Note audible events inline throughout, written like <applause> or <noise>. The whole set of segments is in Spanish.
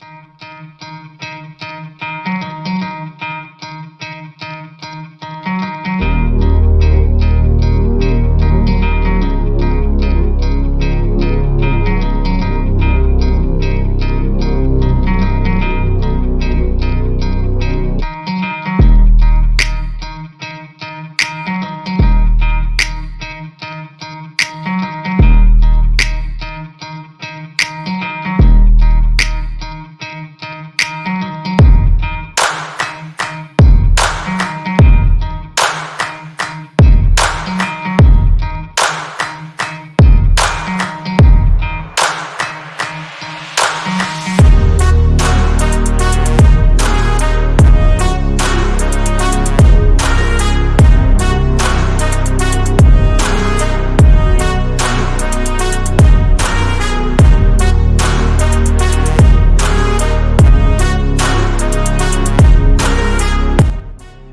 Música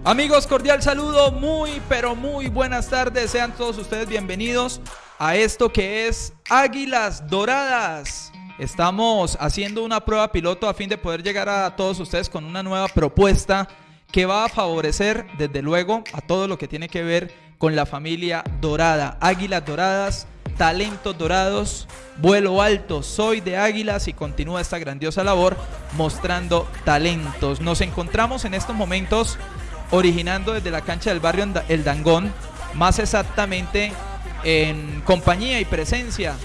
Amigos, cordial saludo, muy pero muy buenas tardes, sean todos ustedes bienvenidos a esto que es Águilas Doradas. Estamos haciendo una prueba piloto a fin de poder llegar a todos ustedes con una nueva propuesta que va a favorecer desde luego a todo lo que tiene que ver con la familia dorada. Águilas Doradas, talentos dorados, vuelo alto, soy de Águilas y continúa esta grandiosa labor mostrando talentos. Nos encontramos en estos momentos originando desde la cancha del barrio El Dangón, más exactamente en compañía y presencia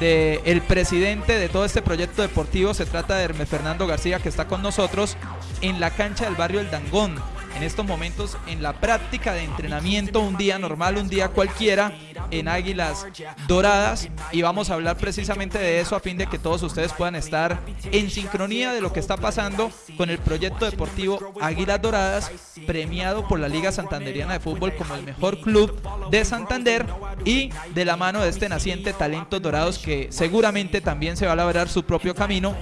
del el presidente de todo este proyecto deportivo, se trata de Hermes Fernando García que está con nosotros en la cancha del barrio El Dangón en estos momentos en la práctica de entrenamiento, un día normal, un día cualquiera, en Águilas Doradas. Y vamos a hablar precisamente de eso a fin de que todos ustedes puedan estar en sincronía de lo que está pasando con el proyecto deportivo Águilas Doradas, premiado por la Liga Santanderiana de Fútbol como el mejor club de Santander y de la mano de este naciente Talentos Dorados que seguramente también se va a labrar su propio camino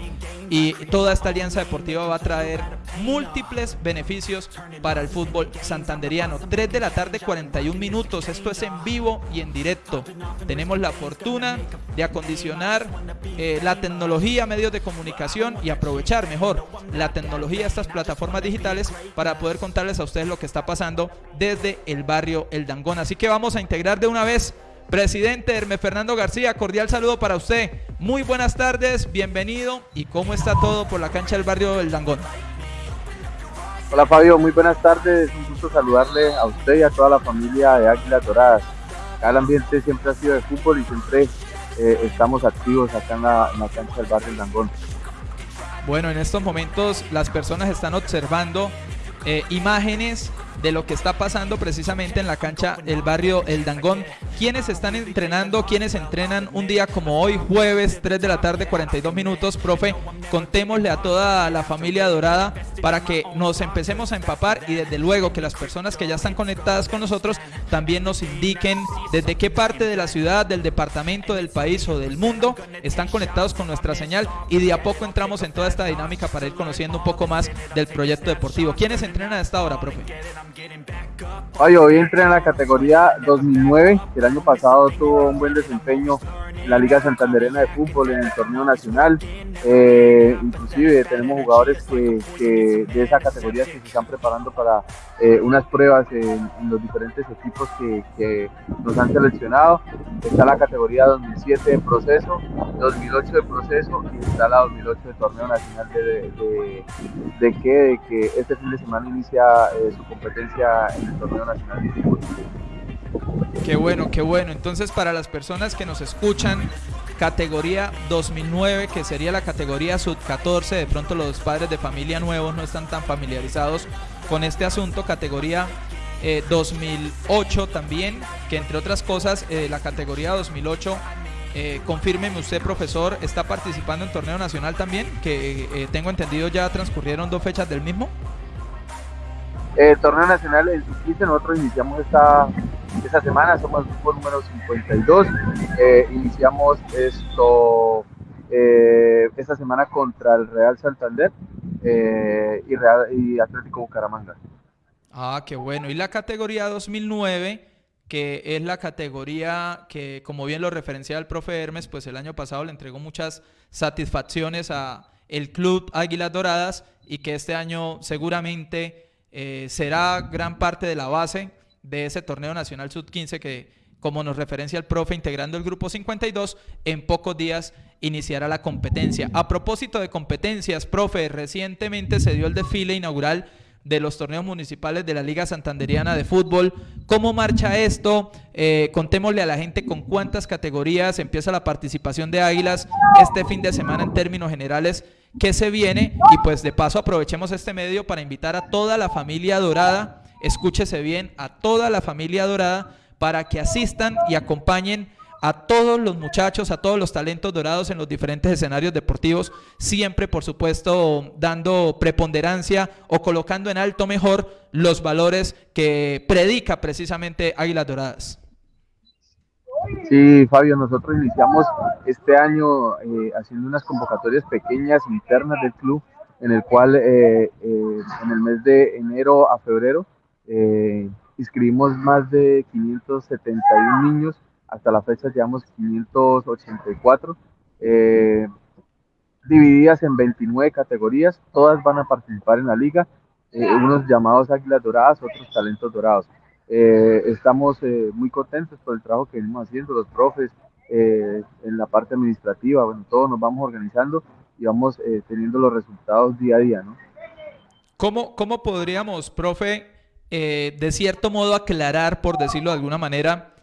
y toda esta alianza deportiva va a traer múltiples beneficios para el fútbol santanderiano. 3 de la tarde, 41 minutos. Esto es en vivo y en directo. Tenemos la fortuna de acondicionar eh, la tecnología, medios de comunicación y aprovechar mejor la tecnología, estas plataformas digitales para poder contarles a ustedes lo que está pasando desde el barrio El Dangón. Así que vamos a integrar de una vez Presidente Hermes Fernando García, cordial saludo para usted. Muy buenas tardes, bienvenido. ¿Y cómo está todo por la cancha del barrio El Dangón? Hola Fabio, muy buenas tardes. Un gusto saludarle a usted y a toda la familia de Águilas Doradas. El ambiente siempre ha sido de fútbol y siempre eh, estamos activos acá en la, cancha del barrio El Dangón. Bueno, en estos momentos las personas están observando eh, imágenes de lo que está pasando precisamente en la cancha del barrio El Dangón. ¿Quiénes están entrenando? ¿Quiénes entrenan un día como hoy, jueves, 3 de la tarde, 42 minutos? Profe, contémosle a toda la familia dorada para que nos empecemos a empapar y desde luego que las personas que ya están conectadas con nosotros también nos indiquen desde qué parte de la ciudad, del departamento, del país o del mundo están conectados con nuestra señal y de a poco entramos en toda esta dinámica para ir conociendo un poco más del proyecto deportivo. ¿Quiénes entrenan a esta hora, profe? Hoy, hoy entré en la categoría 2009, que el año pasado tuvo un buen desempeño la Liga Santanderena de Fútbol, en el torneo nacional. Eh, inclusive tenemos jugadores que, de esa categoría que se están preparando para eh, unas pruebas en, los diferentes equipos que, nos han seleccionado. Está la categoría 2007 en proceso, 2008 de proceso y está la 2008 de torneo nacional de, de, que, que este fin de semana inicia eh, su competencia en el torneo nacional de fútbol. Qué bueno, qué bueno. Entonces, para las personas que nos escuchan, categoría 2009, que sería la categoría sub 14, de pronto los padres de familia nuevos no están tan familiarizados con este asunto, categoría 2008 eh, también, que entre otras cosas, eh, la categoría 2008 eh, confírmeme usted, profesor, ¿está participando en torneo nacional también? Que eh, tengo entendido ya transcurrieron dos fechas del mismo. Torneo nacional en sub nosotros iniciamos esta, esta semana, somos el grupo número 52. Eh, iniciamos esto eh, esta semana contra el Real Santander eh, y, Real, y Atlético Bucaramanga. Ah, qué bueno. Y la categoría 2009 que es la categoría que, como bien lo referencia el profe Hermes, pues el año pasado le entregó muchas satisfacciones a el Club Águilas Doradas y que este año seguramente eh, será gran parte de la base de ese torneo nacional sub-15 que, como nos referencia el profe, integrando el grupo 52, en pocos días iniciará la competencia. A propósito de competencias, profe, recientemente se dio el desfile inaugural de los torneos municipales de la Liga Santanderiana de Fútbol. ¿Cómo marcha esto? Eh, contémosle a la gente con cuántas categorías empieza la participación de Águilas este fin de semana en términos generales que se viene y pues de paso aprovechemos este medio para invitar a toda la familia dorada, escúchese bien, a toda la familia dorada para que asistan y acompañen a todos los muchachos, a todos los talentos dorados en los diferentes escenarios deportivos, siempre por supuesto dando preponderancia o colocando en alto mejor los valores que predica precisamente Águilas Doradas. Sí, Fabio, nosotros iniciamos este año eh, haciendo unas convocatorias pequeñas internas del club, en el cual eh, eh, en el mes de enero a febrero inscribimos más de 571 niños hasta la fecha llevamos 584, eh, divididas en 29 categorías, todas van a participar en la liga, eh, unos llamados Águilas Doradas, otros Talentos Dorados. Eh, estamos muy contentos por el trabajo que venimos haciendo, los profes, en la parte administrativa, bueno, todos nos vamos organizando y vamos teniendo los resultados día a día, ¿no? ¿Cómo, cómo podríamos, profe, de cierto modo aclarar, por decirlo de alguna manera,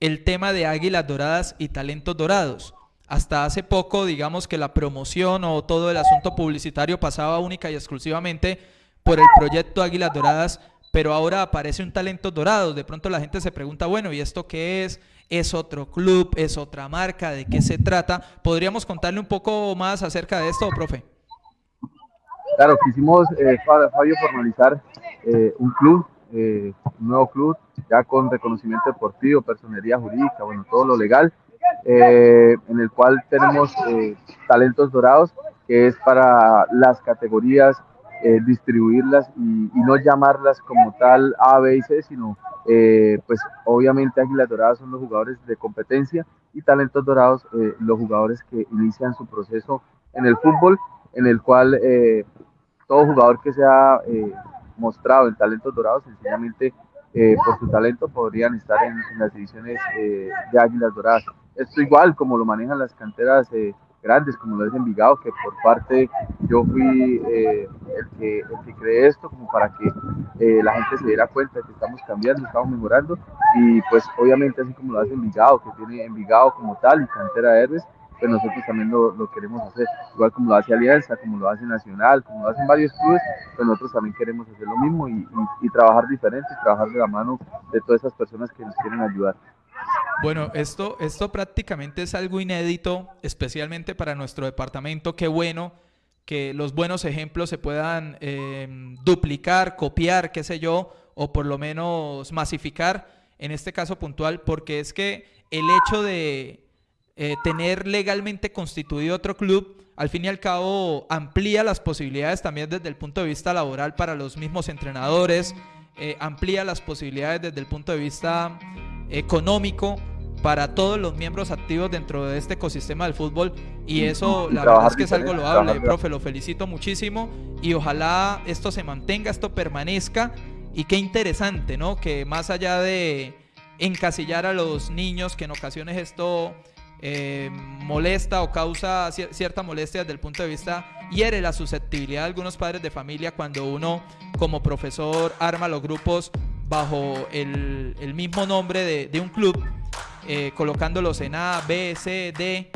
el tema de Águilas Doradas y Talentos Dorados. Hasta hace poco, digamos que la promoción o todo el asunto publicitario pasaba única y exclusivamente por el proyecto Águilas Doradas, pero ahora aparece un Talentos Dorados. De pronto la gente se pregunta, bueno, ¿y esto qué es? ¿Es otro club? ¿Es otra marca? ¿De qué se trata? ¿Podríamos contarle un poco más acerca de esto, profe? Claro, quisimos, eh, Fabio, formalizar eh, un club eh, un nuevo club ya con reconocimiento deportivo, personería jurídica, bueno, todo lo legal, eh, en el cual tenemos eh, talentos dorados, que es para las categorías distribuirlas y, no llamarlas como tal A, B y C, sino pues obviamente Águilas Doradas son los jugadores de competencia y talentos dorados los jugadores que inician su proceso en el fútbol, en el cual todo jugador que sea mostrado en talentos dorados, sencillamente eh, por su talento podrían estar en, las divisiones eh, de Águilas Doradas. Esto igual como lo manejan las canteras eh, grandes, como lo es Envigado, que por parte yo fui el, que, el que creé esto, como para que la gente se diera cuenta de que estamos cambiando, estamos mejorando, y pues obviamente así como lo hace Envigado, que tiene Envigado como tal y cantera de héroes, pues nosotros también lo, queremos hacer, igual como lo hace Alianza, como lo hace Nacional, como lo hacen varios clubes, pues nosotros también queremos hacer lo mismo y, trabajar diferente, trabajar de la mano de todas esas personas que nos quieren ayudar. Bueno, esto, esto prácticamente es algo inédito, especialmente para nuestro departamento. Qué bueno que los buenos ejemplos se puedan em, duplicar, copiar, qué sé yo, o por lo menos masificar en este caso puntual, porque es que el hecho de eh, tener legalmente constituido otro club, al fin y al cabo amplía las posibilidades también desde el punto de vista laboral para los mismos entrenadores, eh, amplía las posibilidades desde el punto de vista económico para todos los miembros activos dentro de este ecosistema del fútbol y eso la verdad es que es algo loable, profe, lo felicito muchísimo y ojalá esto se mantenga, esto permanezca y qué interesante, ¿no? Que más allá de encasillar a los niños, que en ocasiones esto eh, molesta o causa cierta molestia desde el punto de vista, hiere la susceptibilidad de algunos padres de familia cuando uno como profesor arma los grupos bajo el, mismo nombre de, un club, eh, colocándolos en A, B, C, D,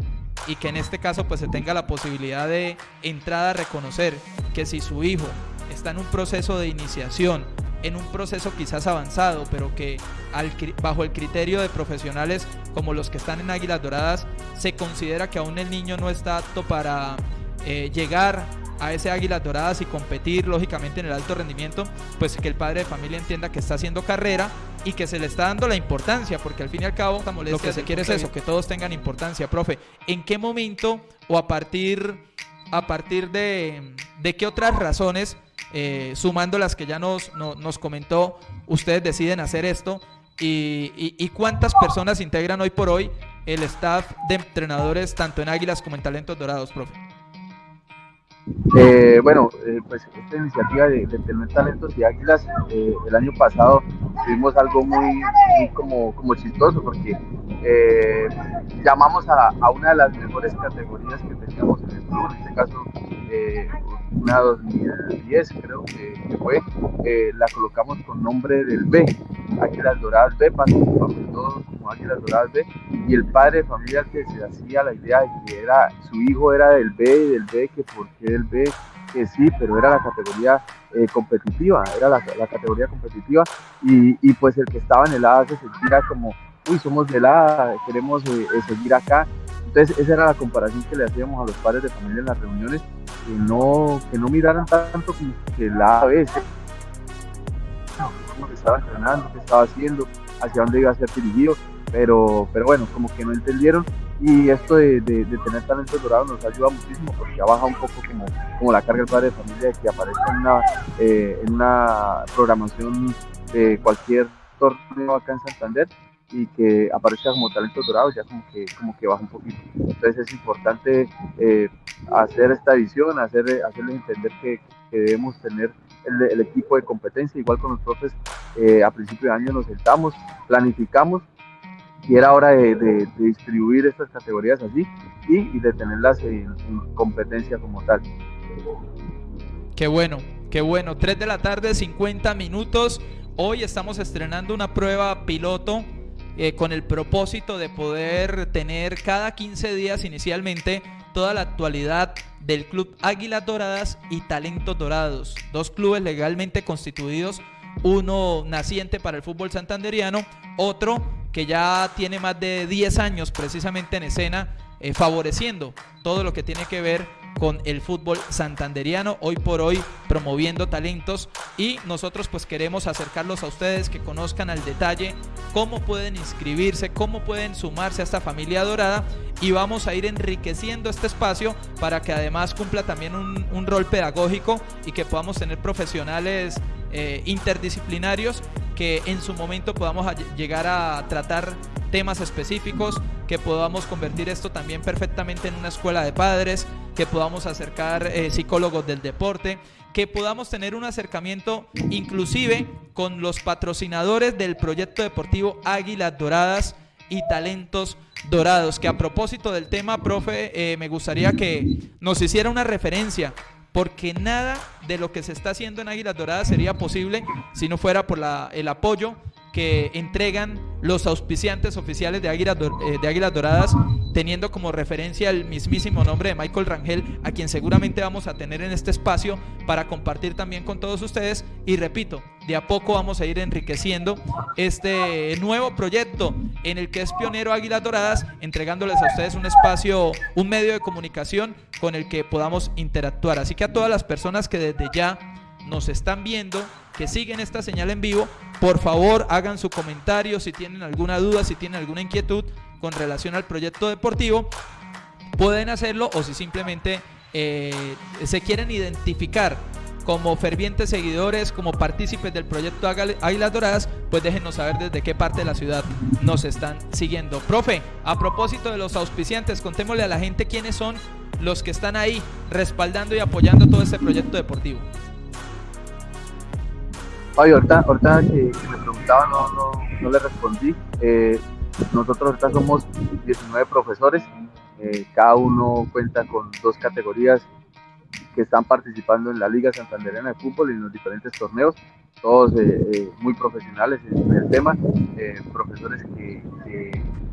y que en este caso pues se tenga la posibilidad de entrada a reconocer que si su hijo está en un proceso de iniciación en un proceso quizás avanzado, pero que bajo el criterio de profesionales como los que están en Águilas Doradas, se considera que aún el niño no está apto para eh, llegar a ese Águilas Doradas y competir lógicamente en el alto rendimiento, pues que el padre de familia entienda que está haciendo carrera y que se le está dando la importancia, porque al fin y al cabo lo que se quiere es eso, que todos tengan importancia. Profe, ¿en qué momento o a partir, a partir de, de qué otras razones eh, sumando las que ya nos, nos comentó, ustedes deciden hacer esto y, cuántas personas integran hoy por hoy el staff de entrenadores tanto en Águilas como en Talentos Dorados, profe. Eh, bueno, eh, pues esta iniciativa de, tener talentos y águilas, el año pasado tuvimos algo muy, como, como chistoso porque llamamos a, a, una de las mejores categorías que teníamos en el club, en este caso una 2010 creo que, fue, la colocamos con nombre del B, Águilas Doradas B, participamos todos como Águilas Doradas B, y el padre de familia que se hacía la idea de que era, su hijo era del B y del B, que por qué del B, que sí, pero era la categoría eh, competitiva, era la, categoría competitiva, y, y, pues el que estaba en el A se sentía como, uy, somos del A, queremos eh, eh, seguir acá, entonces esa era la comparación que le hacíamos a los padres de familia en las reuniones, que no, que no miraran tanto como que la A, B, cómo estaba entrenando, qué estaba haciendo, hacia dónde iba a ser dirigido, pero, pero bueno, como que no entendieron y esto de, de, tener talentos dorados nos ayuda muchísimo porque ya baja un poco como, como la carga del padre de familia de que aparezca en una, eh, en una programación de cualquier torneo acá en Santander y que aparezca como talentos dorados ya como que, como que baja un poquito. Entonces es importante eh, hacer esta visión, hacer, hacerles entender que, debemos tener el, equipo de competencia, igual con los profes eh, a principio de año nos sentamos, planificamos y era hora de, distribuir estas categorías así y, de tenerlas en, competencia como tal. Qué bueno, qué bueno. 3 de la tarde, 50 minutos. Hoy estamos estrenando una prueba piloto eh, con el propósito de poder tener cada 15 días inicialmente toda la actualidad del Club Águilas Doradas y Talentos Dorados, dos clubes legalmente constituidos, uno naciente para el fútbol santanderiano, otro que ya tiene más de 10 años precisamente en escena, eh, favoreciendo todo lo que tiene que ver con el fútbol santanderiano, hoy por hoy promoviendo talentos. Y nosotros pues queremos acercarlos a ustedes que conozcan al detalle cómo pueden inscribirse, cómo pueden sumarse a esta familia dorada. Y vamos a ir enriqueciendo este espacio para que además cumpla también un, rol pedagógico y que podamos tener profesionales eh, interdisciplinarios que en su momento podamos llegar a tratar temas específicos, que podamos convertir esto también perfectamente en una escuela de padres, que podamos acercar eh, psicólogos del deporte, que podamos tener un acercamiento inclusive con los patrocinadores del proyecto deportivo Águilas Doradas y Talentos Dorados, que a propósito del tema, profe, eh, me gustaría que nos hiciera una referencia porque nada de lo que se está haciendo en Águilas Doradas sería posible si no fuera por el apoyo que entregan los auspiciantes oficiales de Águilas, eh, de Águilas Doradas, teniendo como referencia el mismísimo nombre de Michael Rangel, a quien seguramente vamos a tener en este espacio para compartir también con todos ustedes. Y repito, de a poco vamos a ir enriqueciendo este nuevo proyecto en el que es pionero Águilas Doradas, entregándoles a ustedes un espacio, un medio de comunicación con el que podamos interactuar. Así que a todas las personas que desde ya nos están viendo, que siguen esta señal en vivo, por favor hagan su comentario si tienen alguna duda, si tienen alguna inquietud con relación al proyecto deportivo, pueden hacerlo o si simplemente eh, se quieren identificar como fervientes seguidores, como partícipes del proyecto Águilas Doradas, pues déjenos saber desde qué parte de la ciudad nos están siguiendo. Profe, a propósito de los auspiciantes, contémosle a la gente quiénes son los que están ahí respaldando y apoyando todo este proyecto deportivo. Oye, ahorita, que, me preguntaba no, le respondí. Eh, nosotros ahorita somos 19 profesores, eh, cada uno cuenta con dos categorías que están participando en la Liga Santanderena de Fútbol y en los diferentes torneos, todos eh, muy profesionales en el tema, profesores que,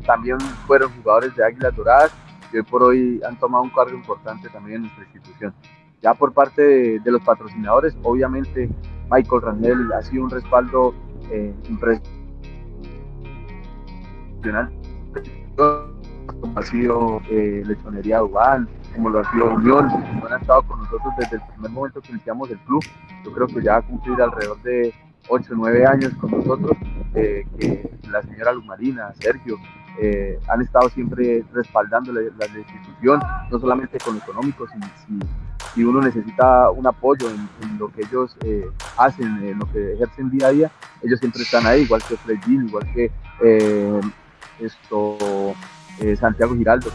también fueron jugadores de Águilas Doradas y hoy por hoy han tomado un cargo importante también en nuestra institución. Ya por parte de los patrocinadores, obviamente Michael Rangel ha sido un respaldo eh, impresionante, como ha sido eh, Lechonería como lo ha sido Unión, han estado con nosotros desde el primer momento que iniciamos el club. Yo creo que ya va a cumplir alrededor de 8 o 9 años con nosotros, eh, que la señora Lumarina, Sergio, eh, han estado siempre respaldando la, institución, no solamente con lo económico, sino si, uno necesita un apoyo en, lo que ellos eh, hacen, en lo que ejercen día a día, ellos siempre están ahí, igual que Fredín, igual que eh, esto, Santiago Giraldo,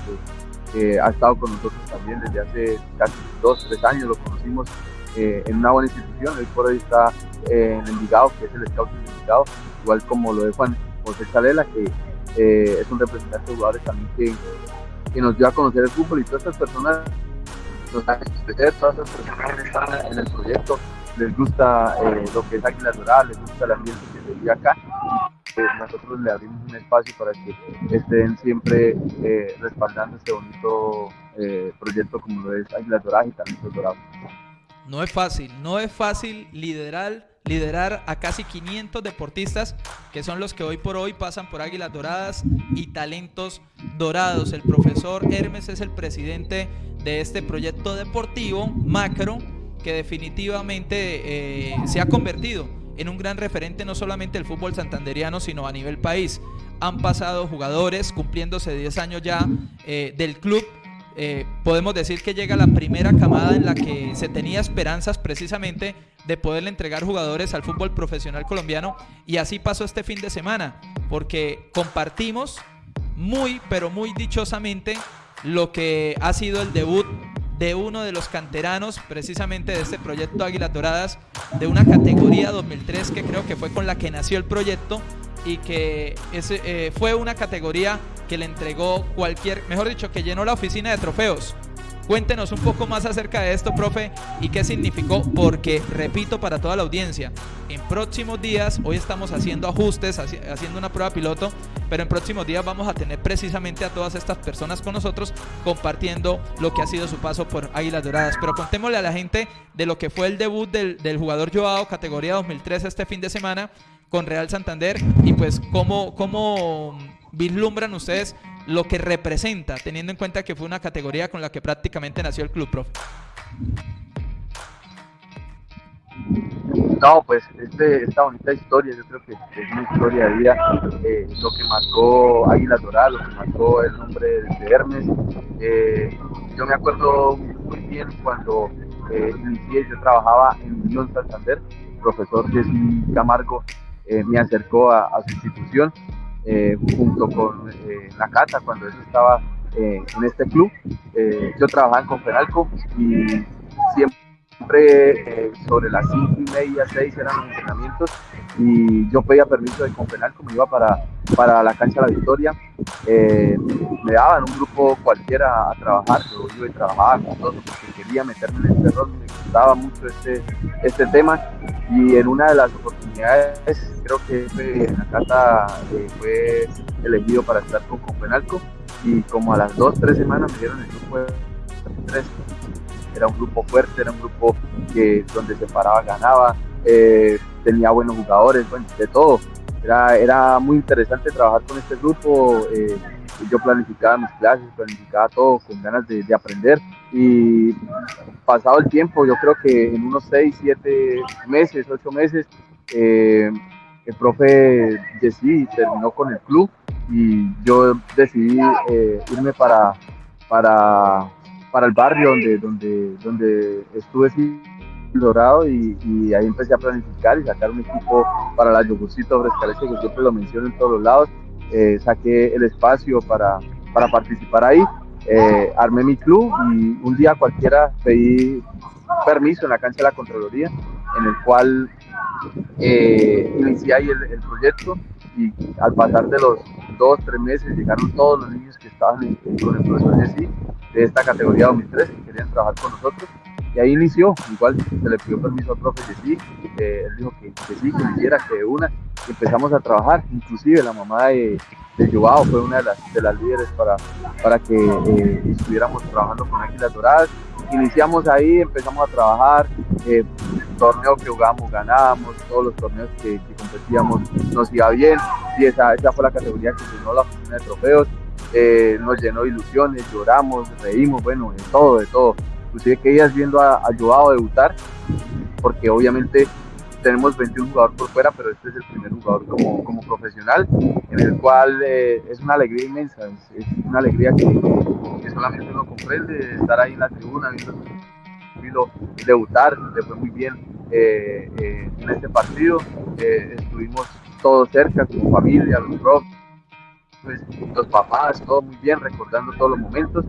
que, ha estado con nosotros también desde hace casi dos, tres años, lo conocimos en una buena institución, hoy por hoy está en el Envigado, que es el Scout del Envigado, igual como lo de Juan José Chalela, que es un representante de jugadores también que, que nos dio a conocer el fútbol y todas estas personas nos han todas personas están en el proyecto, les gusta eh, lo que es Águila Dorada, les gusta el ambiente que se vive acá. Pues nosotros le abrimos un espacio para que estén siempre eh, respaldando este bonito eh, proyecto como lo es Águila Dorada y Talentos Dorados. No es fácil, no es fácil liderar, liderar a casi 500 deportistas que son los que hoy por hoy pasan por Águilas Doradas y Talentos Dorados. El profesor Hermes es el presidente de este proyecto deportivo macro que definitivamente eh, se ha convertido en un gran referente no solamente del fútbol santanderiano, sino a nivel país. Han pasado jugadores cumpliéndose 10 años ya eh, del club. Eh, podemos decir que llega la primera camada en la que se tenía esperanzas precisamente de poderle entregar jugadores al fútbol profesional colombiano y así pasó este fin de semana porque compartimos muy pero muy dichosamente lo que ha sido el debut de uno de los canteranos precisamente de este proyecto Águilas Doradas, de una categoría 2003 que creo que fue con la que nació el proyecto y que eh, fue una categoría que le entregó cualquier, mejor dicho, que llenó la oficina de trofeos. Cuéntenos un poco más acerca de esto, profe, y qué significó, porque, repito, para toda la audiencia, en próximos días, hoy estamos haciendo ajustes, haciendo una prueba piloto, pero en próximos días vamos a tener precisamente a todas estas personas con nosotros compartiendo lo que ha sido su paso por Águilas Doradas. Pero contémosle a la gente de lo que fue el debut del, jugador Joao, categoría 2003 este fin de semana con Real Santander y pues cómo, cómo vislumbran ustedes lo que representa, teniendo en cuenta que fue una categoría con la que prácticamente nació el club, profe. No, pues este, esta bonita historia, yo creo que es una historia de vida, eh, lo que marcó Águila Dorada, lo que marcó el nombre de Hermes. Eh, yo me acuerdo muy bien cuando eh, inicié, yo trabajaba en Unión Santander, el profesor Jesse Camargo me acercó a, a su institución eh, junto con eh, la Cata cuando él estaba eh, en este club. yo trabajaba en Confenalco y siempre sobre las cinco y media, seis eran los entrenamientos y yo pedía permiso de Confenalco, me iba para, para la cancha de la Victoria. me daban un grupo cualquiera a trabajar, yo iba y trabajaba con todos porque quería meterme en este rol, me gustaba mucho este, este tema y en una de las oportunidades creo que Nakata eh, fue elegido para estar con Confenalco y como a las dos, tres semanas me dieron el grupo de tres. Era un grupo fuerte, era un grupo que donde se paraba ganaba, eh, tenía buenos jugadores, bueno, de todo. Era, era muy interesante trabajar con este grupo. Eh, yo planificaba mis clases, planificaba todo con ganas de, aprender y pasado el tiempo, yo creo que en unos 6, 7 meses, 8 meses, eh, el profe Jessy terminó con el club y yo decidí irme para, para, para el barrio donde, donde, donde estuve Dorado y, ahí empecé a planificar y sacar un equipo para la Yogurcito Frescalese que siempre lo menciono en todos los lados. Eh, saqué el espacio para, para participar ahí, eh, armé mi club y un día cualquiera pedí permiso en la cancha de la Contraloría, en el cual eh, inicié ahí el, proyecto y al pasar de los dos, tres meses llegaron todos los niños que estaban con el profesor Jessy de esta categoría 2003 que querían trabajar con nosotros. Y ahí inició, igual se le pidió permiso al profe que sí, él dijo que, sí, que hiciera, que de una, empezamos a trabajar, inclusive la mamá de, de Joao fue una de las, de las líderes para, para que eh, estuviéramos trabajando con Águilas Doradas. Iniciamos ahí, empezamos a trabajar, eh, torneo que jugamos ganábamos, todos los torneos que, competíamos nos iba bien y esa, esa fue la categoría que llenó la oficina de trofeos, eh, nos llenó de ilusiones, lloramos, reímos, bueno, de todo, de todo. Inclusive que ellas viendo a, a debutar, porque obviamente tenemos 21 jugadores por fuera, pero este es el primer jugador como, como profesional, en el cual eh, es una alegría inmensa, es, una alegría que, que, solamente uno comprende, estar ahí en la tribuna, viendo debutar, le fue muy bien eh, eh, en este partido, estuvimos todos cerca, como familia, los profes, los papás, todo muy bien, recordando todos los momentos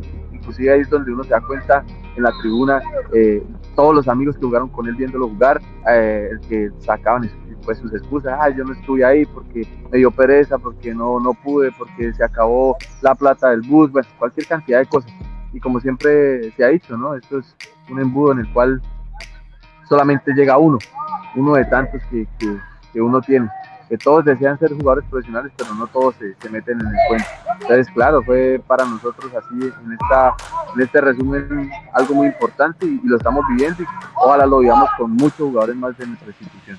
inclusive ahí es donde uno se da cuenta en la tribuna, eh, todos los amigos que jugaron con él viéndolo jugar, eh, el que sacaban pues sus excusas, ah, yo no estuve ahí porque me dio pereza, porque no, no pude, porque se acabó la plata del bus, bueno, cualquier cantidad de cosas. Y como siempre se ha dicho, ¿no? Esto es un embudo en el cual solamente llega uno, uno de tantos que, que, uno tiene que todos desean ser jugadores profesionales, pero no todos se, meten en el cuento. Entonces, claro, fue para nosotros así en, esta, en este resumen algo muy importante y, lo estamos viviendo ojalá lo vivamos con muchos jugadores más de nuestra institución.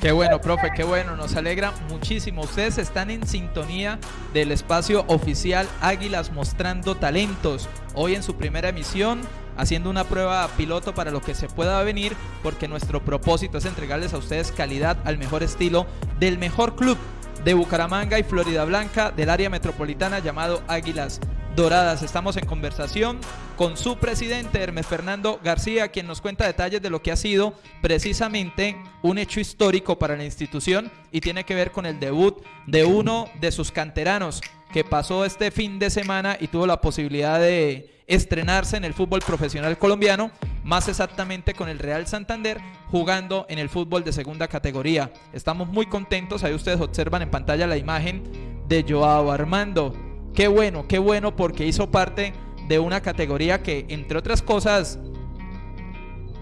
Qué bueno, profe, qué bueno, nos alegra muchísimo. Ustedes están en sintonía del espacio oficial Águilas mostrando talentos. Hoy en su primera emisión haciendo una prueba piloto para lo que se pueda venir, porque nuestro propósito es entregarles a ustedes calidad al mejor estilo del mejor club de Bucaramanga y Florida Blanca del área metropolitana llamado Águilas Doradas. Estamos en conversación con su presidente Hermes Fernando García, quien nos cuenta detalles de lo que ha sido precisamente un hecho histórico para la institución y tiene que ver con el debut de uno de sus canteranos que pasó este fin de semana y tuvo la posibilidad de estrenarse en el fútbol profesional colombiano, más exactamente con el Real Santander, jugando en el fútbol de segunda categoría. Estamos muy contentos, ahí ustedes observan en pantalla la imagen de Joao Armando. Qué bueno, qué bueno porque hizo parte de una categoría que, entre otras cosas,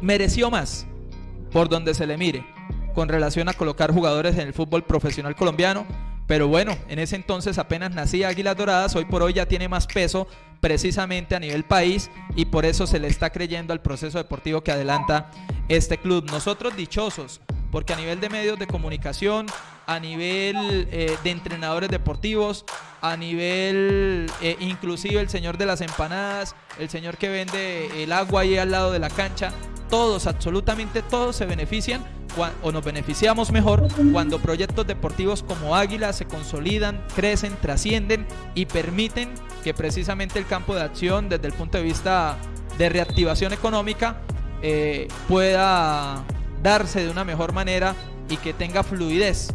mereció más por donde se le mire con relación a colocar jugadores en el fútbol profesional colombiano. Pero bueno, en ese entonces apenas nacía Águilas Doradas, hoy por hoy ya tiene más peso precisamente a nivel país y por eso se le está creyendo al proceso deportivo que adelanta este club. Nosotros dichosos, porque a nivel de medios de comunicación, a nivel eh, de entrenadores deportivos, a nivel eh, inclusive el señor de las empanadas, el señor que vende el agua ahí al lado de la cancha, todos, absolutamente todos se benefician o nos beneficiamos mejor cuando proyectos deportivos como Águila se consolidan, crecen, trascienden y permiten que precisamente el campo de acción desde el punto de vista de reactivación económica eh, pueda darse de una mejor manera y que tenga fluidez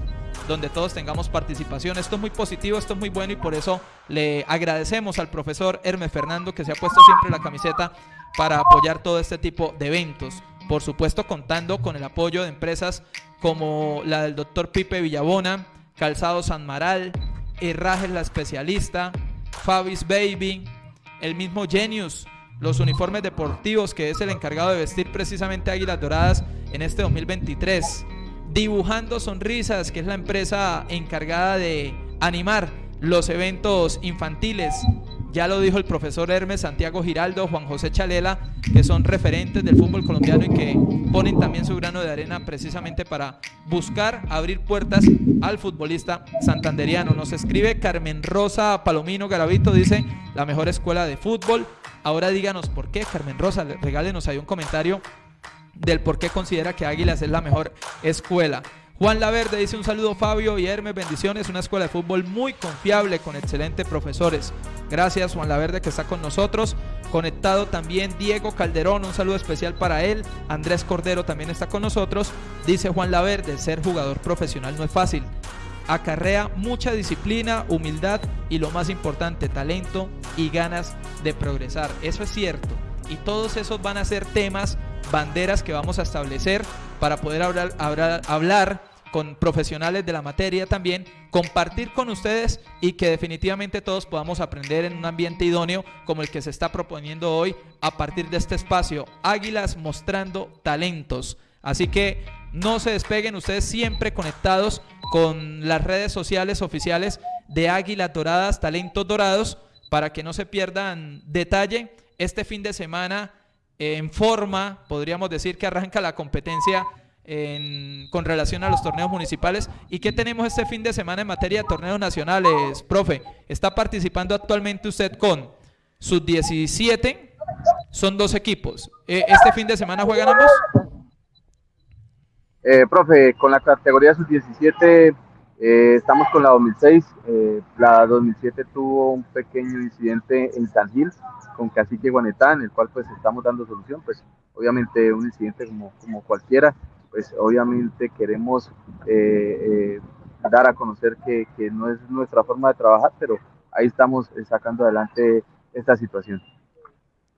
donde todos tengamos participación. Esto es muy positivo, esto es muy bueno y por eso le agradecemos al profesor Hermes Fernando que se ha puesto siempre la camiseta para apoyar todo este tipo de eventos por supuesto contando con el apoyo de empresas como la del doctor Pipe Villabona, Calzado San Maral, Herrajes la especialista, Fabis Baby, el mismo Genius, los uniformes deportivos que es el encargado de vestir precisamente Águilas Doradas en este 2023. Dibujando Sonrisas, que es la empresa encargada de animar los eventos infantiles ya lo dijo el profesor Hermes, Santiago Giraldo, Juan José Chalela, que son referentes del fútbol colombiano y que ponen también su grano de arena precisamente para buscar abrir puertas al futbolista santanderiano. Nos escribe Carmen Rosa Palomino Garavito, dice la mejor escuela de fútbol. Ahora díganos por qué, Carmen Rosa, regálenos ahí un comentario del por qué considera que Águilas es la mejor escuela. Juan Laverde dice un saludo Fabio y Hermes, bendiciones, una escuela de fútbol muy confiable con excelentes profesores. Gracias Juan Laverde que está con nosotros. Conectado también Diego Calderón, un saludo especial para él. Andrés Cordero también está con nosotros. Dice Juan Laverde, ser jugador profesional no es fácil. Acarrea mucha disciplina, humildad y lo más importante, talento y ganas de progresar. Eso es cierto. Y todos esos van a ser temas, banderas que vamos a establecer para poder hablar, hablar, hablar con profesionales de la materia también, compartir con ustedes y que definitivamente todos podamos aprender en un ambiente idóneo como el que se está proponiendo hoy a partir de este espacio, Águilas mostrando talentos. Así que no se despeguen ustedes siempre conectados con las redes sociales oficiales de Águilas Doradas, Talentos Dorados, para que no se pierdan detalle. Este fin de semana en forma, podríamos decir que arranca la competencia con relación a los torneos municipales. ¿Y qué tenemos este fin de semana en materia de torneos nacionales, profe? Está participando actualmente usted con sus 17, son dos equipos. Eh, ¿Este fin de semana juegan ambos? Eh, profe, con la categoría sub-17 eh, estamos con la 2006. la 2007 tuvo un pequeño incidente en San Gil con Cacique Guanetán, el cual pues estamos dando solución. Pues obviamente un incidente como, como cualquiera pues obviamente queremos eh, eh, dar a conocer que, que, no es nuestra forma de trabajar, pero ahí estamos eh, sacando adelante esta situación.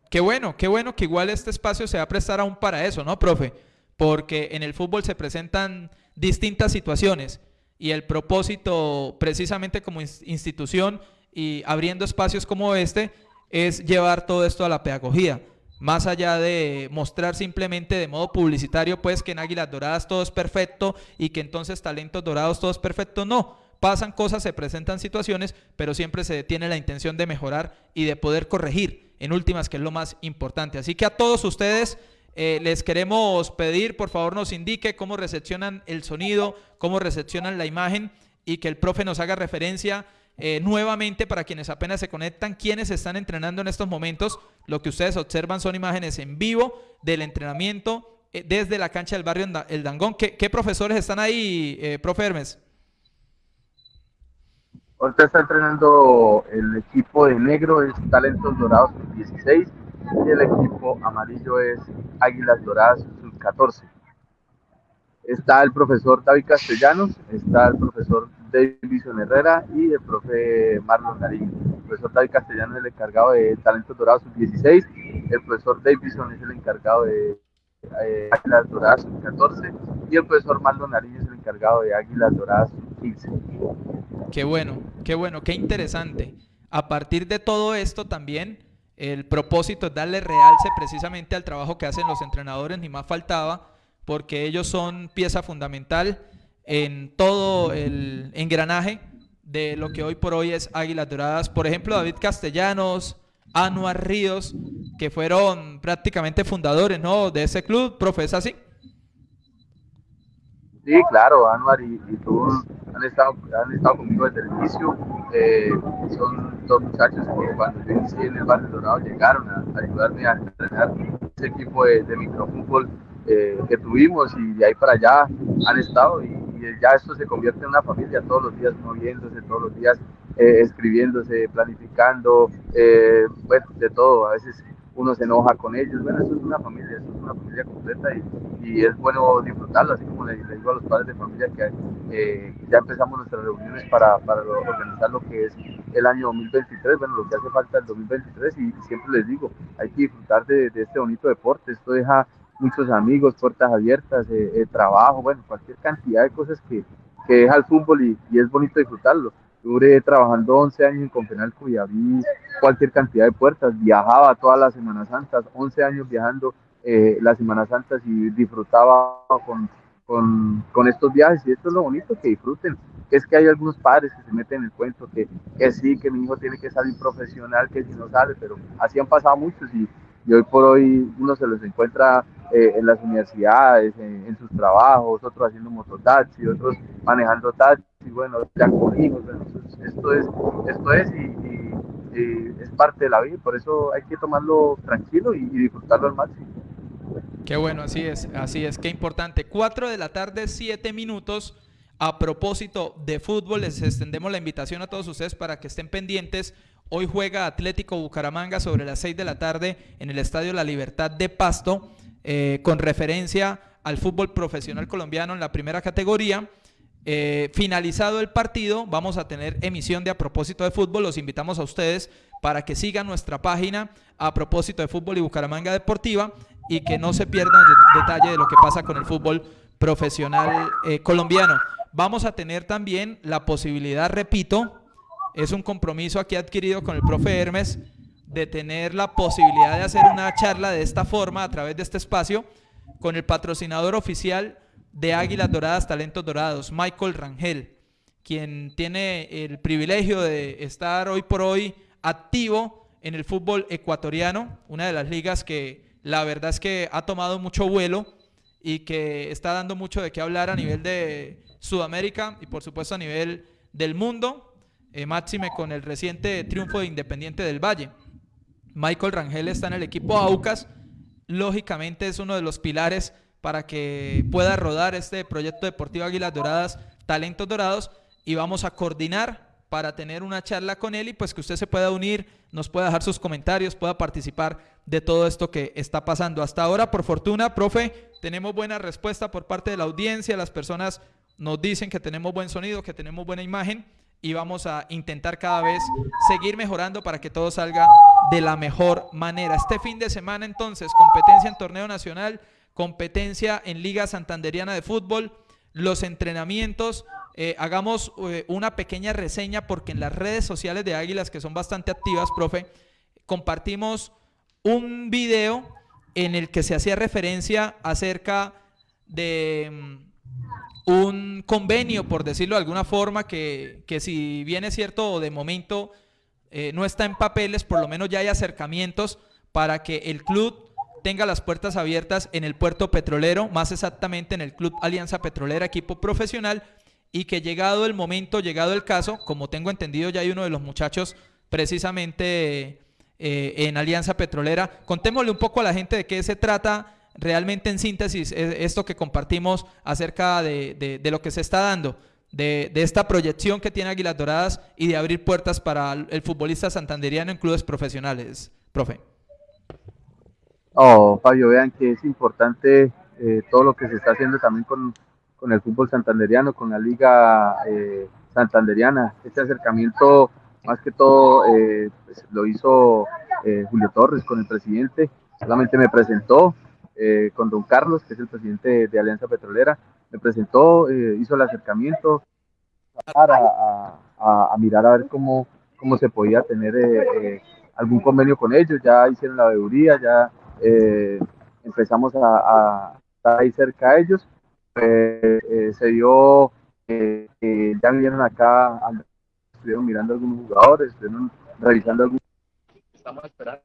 qué bueno, qué bueno que igual este espacio se va a prestar aún para eso, ¿no, profe? Porque en el fútbol se presentan distintas situaciones y el propósito precisamente como institución y abriendo espacios como este es llevar todo esto a la pedagogía. Más allá de mostrar simplemente de modo publicitario, pues que en Águilas Doradas todo es perfecto y que entonces talentos dorados todo es perfecto, no. Pasan cosas, se presentan situaciones, pero siempre se tiene la intención de mejorar y de poder corregir, en últimas, que es lo más importante. Así que a todos ustedes eh, les queremos pedir, por favor, nos indique cómo recepcionan el sonido, cómo recepcionan la imagen y que el profe nos haga referencia eh, nuevamente para quienes apenas se conectan, quienes están entrenando en estos momentos. Lo que ustedes observan son imágenes en vivo del entrenamiento eh, desde la cancha del barrio El Dangón. ¿Qué, profesores están ahí, eh, profe Hermes? Ahorita está entrenando el equipo de negro, es Talentos Dorados 16 y el equipo amarillo es Águilas Doradas sub 14. Está el profesor David Castellanos, está el profesor Davison Herrera y el profe Marlon Nariño. El profesor David Castellano es el encargado de Talentos Dorados Sub-16, el profesor Davison es el encargado de eh, Águilas Doradas Sub-14 y el profesor Marlon Nariño es el encargado de Águilas Doradas Sub-15. Qué bueno, qué bueno, qué interesante. A partir de todo esto también el propósito es darle realce precisamente al trabajo que hacen los entrenadores, ni más faltaba, porque ellos son pieza fundamental en todo el engranaje de lo que hoy por hoy es Águilas Doradas. Por ejemplo, David Castellanos, Anuar Ríos, que fueron prácticamente fundadores ¿no? de ese club, profesa así. Sí, claro, Anuar y, tú han estado, han estado conmigo desde el inicio. Eh, son dos muchachos que cuando yo inicié en el barrio Dorado llegaron a, ayudarme a entrenar ese equipo de, de microfútbol eh, que tuvimos y de ahí para allá han estado y ya esto se convierte en una familia, todos los días moviéndose, todos los días eh, escribiéndose, planificando, eh, bueno, de todo, a veces uno se enoja con ellos, bueno, eso es una familia, eso es una familia completa y, es bueno disfrutarlo, así como le, digo a los padres de familia que eh, ya empezamos nuestras reuniones para, para organizar lo que es el año 2023, bueno, lo que hace falta el 2023 y, siempre les digo, hay que disfrutar de, de este bonito deporte, esto deja muchos amigos, puertas abiertas, eh, eh, trabajo, bueno, cualquier cantidad de cosas que, que deja el fútbol y, y, es bonito disfrutarlo. Duré trabajando 11 años en Confenalco y abrí cualquier cantidad de puertas, viajaba todas las Semanas Santas, 11 años viajando eh, las Semanas Santas y disfrutaba con, con, con, estos viajes y esto es lo bonito, que disfruten. Es que hay algunos padres que se meten en el cuento, que, que sí, que mi hijo tiene que salir profesional, que si no sale, pero así han pasado muchos y, y hoy por hoy uno se los encuentra eh, en las universidades, en, sus trabajos, otros haciendo mototaxi, otros manejando taxi, bueno, ya con hijos, esto es, esto es y, es parte de la vida, por eso hay que tomarlo tranquilo y, disfrutarlo al máximo. Qué bueno, así es, así es, qué importante. Cuatro de la tarde, siete minutos. A propósito de fútbol, les extendemos la invitación a todos ustedes para que estén pendientes. Hoy juega Atlético Bucaramanga sobre las seis de la tarde en el Estadio La Libertad de Pasto. Eh, con referencia al fútbol profesional colombiano en la primera categoría. Eh, finalizado el partido, vamos a tener emisión de A propósito de fútbol. Los invitamos a ustedes para que sigan nuestra página A propósito de fútbol y Bucaramanga Deportiva y que no se pierdan el detalle de lo que pasa con el fútbol profesional eh, colombiano. Vamos a tener también la posibilidad, repito, es un compromiso aquí adquirido con el profe Hermes, de tener la posibilidad de hacer una charla de esta forma a través de este espacio con el patrocinador oficial de Águilas Doradas, Talentos Dorados, Michael Rangel, quien tiene el privilegio de estar hoy por hoy activo en el fútbol ecuatoriano, una de las ligas que la verdad es que ha tomado mucho vuelo y que está dando mucho de qué hablar a nivel de Sudamérica y por supuesto a nivel del mundo, eh, máxime con el reciente triunfo de Independiente del Valle. Michael Rangel está en el equipo Aucas. Lógicamente es uno de los pilares para que pueda rodar este proyecto deportivo Águilas Doradas, Talentos Dorados, y vamos a coordinar para tener una charla con él y pues que usted se pueda unir, nos pueda dejar sus comentarios, pueda participar de todo esto que está pasando. Hasta ahora, por fortuna, profe, tenemos buena respuesta por parte de la audiencia, las personas nos dicen que tenemos buen sonido, que tenemos buena imagen y vamos a intentar cada vez seguir mejorando para que todo salga de la mejor manera. Este fin de semana entonces, competencia en torneo nacional, competencia en Liga Santanderiana de Fútbol, los entrenamientos. Eh, hagamos eh, una pequeña reseña porque en las redes sociales de Águilas, que son bastante activas, profe, compartimos un video en el que se hacía referencia acerca de mm, un convenio, por decirlo de alguna forma, que, que si bien es cierto, de momento eh, no está en papeles, por lo menos ya hay acercamientos para que el club tenga las puertas abiertas en el puerto petrolero, más exactamente en el Club Alianza Petrolera, equipo profesional, y que llegado el momento, llegado el caso, como tengo entendido, ya hay uno de los muchachos precisamente eh, en Alianza Petrolera. Contémosle un poco a la gente de qué se trata realmente en síntesis esto que compartimos acerca de, lo que se está dando. De, de, esta proyección que tiene Águilas Doradas y de abrir puertas para el futbolista santanderiano en clubes profesionales, profe. Oh, Fabio, vean que es importante eh, todo lo que se está haciendo también con, con el fútbol santanderiano, con la liga eh, santanderiana. Este acercamiento, más que todo, eh, pues, lo hizo Julio Torres con el presidente. Solamente me presentó con don Carlos, que es el presidente de Alianza Petrolera. Me presentó, hizo el acercamiento a, a, a, mirar a ver cómo, se podía tener algún convenio con ellos. Ya hicieron la veeduría, ya eh, empezamos a, estar ahí cerca de ellos. Eh, se dio ya vinieron acá, estuvieron mirando algunos jugadores, estuvieron revisando algunos. Estamos esperando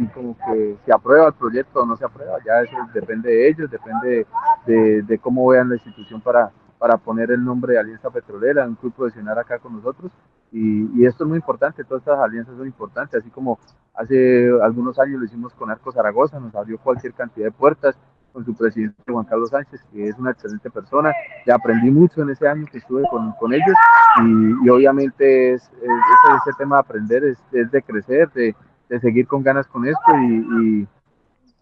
si como que se aprueba el proyecto o no se aprueba, ya eso depende de ellos, depende de, de cómo vean la institución para, para poner el nombre de Alianza Petrolera, un club profesional acá con nosotros. Y, esto es muy importante, todas estas alianzas son importantes, así como hace algunos años lo hicimos con Arco Zaragoza, nos abrió cualquier cantidad de puertas con su presidente Juan Carlos Sánchez, que es una excelente persona. Ya aprendí mucho en ese año que estuve con, con ellos y, obviamente es, ese, tema de aprender es, es de crecer, de, de, seguir con ganas con esto y,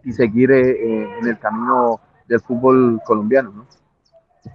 y seguir eh, eh, en el camino del fútbol colombiano. ¿no?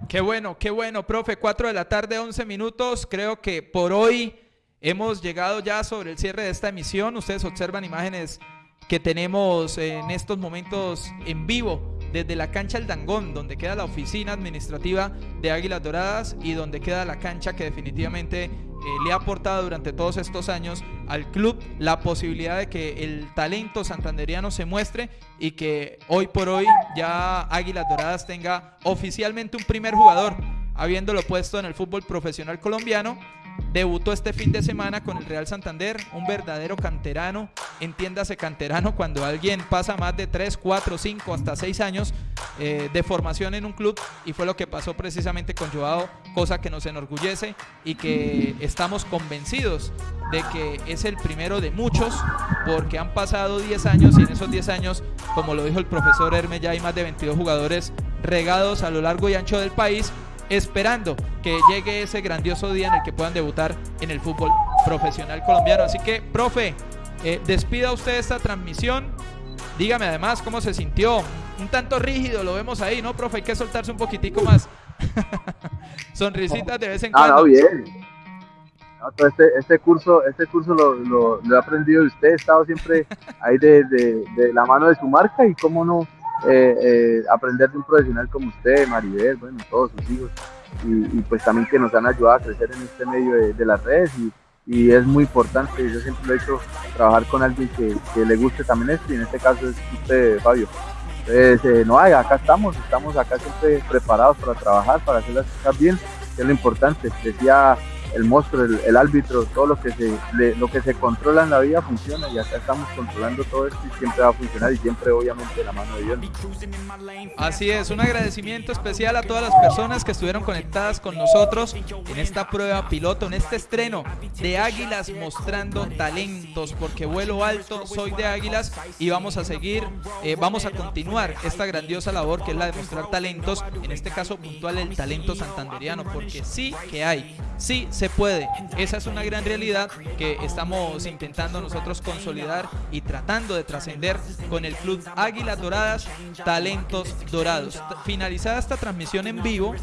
Qué bueno, qué bueno, profe. 4 de la tarde, 11 minutos. Creo que por hoy hemos llegado ya sobre el cierre de esta emisión. Ustedes observan imágenes que tenemos en estos momentos en vivo desde la cancha El Dangón, donde queda la oficina administrativa de Águilas Doradas y donde queda la cancha que definitivamente eh, le ha aportado durante todos estos años al club la posibilidad de que el talento santanderiano se muestre y que hoy por hoy ya Águilas Doradas tenga oficialmente un primer jugador, habiéndolo puesto en el fútbol profesional colombiano Debutó este fin de semana con el Real Santander, un verdadero canterano. Entiéndase canterano cuando alguien pasa más de 3, 4, 5, hasta 6 años eh, de formación en un club y fue lo que pasó precisamente con Joao, cosa que nos enorgullece y que estamos convencidos de que es el primero de muchos porque han pasado 10 años y en esos 10 años, como lo dijo el profesor Hermes, ya hay más de 22 jugadores regados a lo largo y ancho del país esperando que llegue ese grandioso día en el que puedan debutar en el fútbol profesional colombiano. Así que, profe, eh, despida usted esta transmisión. Dígame además cómo se sintió. Un tanto rígido, lo vemos ahí, ¿no, profe? Hay que soltarse un poquitico más. <laughs> Sonrisitas de vez en cuando. No, bien. este, este, curso, este curso lo, lo, he aprendido de usted. He estado siempre ahí de, de la mano de su marca y cómo no eh, eh, aprender de un profesional como usted, Maribel, bueno, todos sus hijos, y, pues también que nos han ayudado a crecer en este medio de, las redes y, es muy importante, yo siempre lo he hecho, trabajar con alguien que, le guste también esto y en este caso es usted, Fabio. Entonces, eh, no, acá estamos, estamos acá siempre preparados para trabajar, para hacer las cosas bien, que es lo importante. Decía el monstruo, el, árbitro, todo lo que se lo que se controla en la vida funciona y acá estamos controlando todo esto y siempre va a funcionar y siempre obviamente la mano de Dios. Así es, un agradecimiento especial a todas las personas que estuvieron conectadas con nosotros en esta prueba piloto, en este estreno de Águilas mostrando talentos, porque vuelo alto, soy de Águilas y vamos a seguir, eh, vamos a continuar esta grandiosa labor que es la de mostrar talentos, en este caso puntual el talento santanderiano, porque sí que hay, sí se puede. Esa es una gran realidad que estamos intentando nosotros consolidar y tratando de trascender con el club Águilas Doradas, Talentos Dorados. Finalizada esta transmisión en vivo,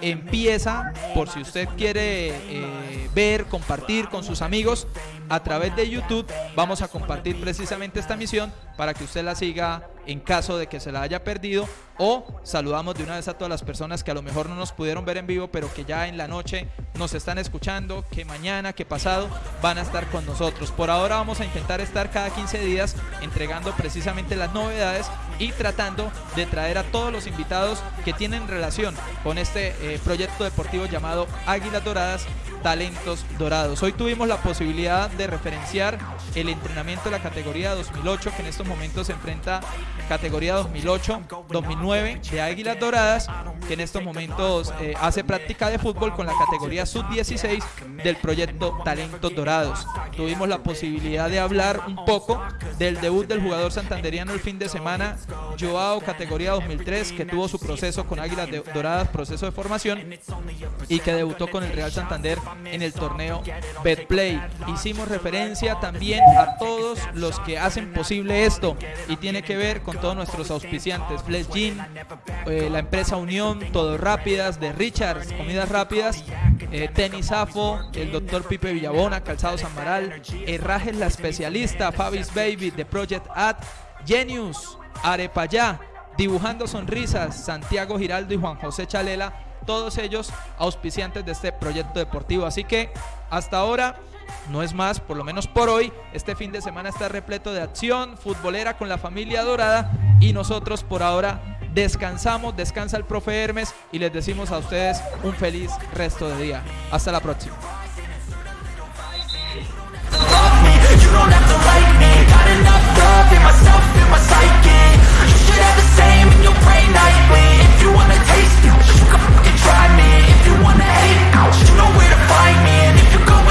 empieza, por si usted quiere eh, ver, compartir con sus amigos, a través de YouTube vamos a compartir precisamente esta misión para que usted la siga en caso de que se la haya perdido o saludamos de una vez a todas las personas que a lo mejor no nos pudieron ver en vivo pero que ya en la noche nos están escuchando, que mañana, que pasado van a estar con nosotros. Por ahora vamos a intentar estar cada 15 días entregando precisamente las novedades y tratando de traer a todos los invitados que tienen relación con este eh, proyecto deportivo llamado Águilas Doradas talentos dorados. Hoy tuvimos la posibilidad de referenciar el entrenamiento de la categoría 2008 que en estos momentos se enfrenta categoría 2008-2009 de Águilas Doradas que en estos momentos eh, hace práctica de fútbol con la categoría sub-16 del proyecto Talentos Dorados. Tuvimos la posibilidad de hablar un poco del debut del jugador santanderiano el fin de semana, Joao categoría 2003 que tuvo su proceso con Águilas Doradas, proceso de formación y que debutó con el Real Santander en el torneo Betplay. Hicimos referencia también a todos los que hacen posible esto y tiene que ver con todos nuestros auspiciantes, Flesh Gin, eh, la empresa Unión, Todo Rápidas, de Richards, Comidas Rápidas, eh, Tenis Afo, el doctor Pipe Villabona, Calzados Amaral, Herrajes La Especialista, Fabis Baby, The Project Ad, Genius, Arepayá, Dibujando Sonrisas, Santiago Giraldo y Juan José Chalela todos ellos auspiciantes de este proyecto deportivo. Así que hasta ahora no es más, por lo menos por hoy, este fin de semana está repleto de acción futbolera con la familia dorada y nosotros por ahora descansamos, descansa el profe Hermes y les decimos a ustedes un feliz resto de día. Hasta la próxima. You can try me if you wanna hate. You know where to find me, and if you go.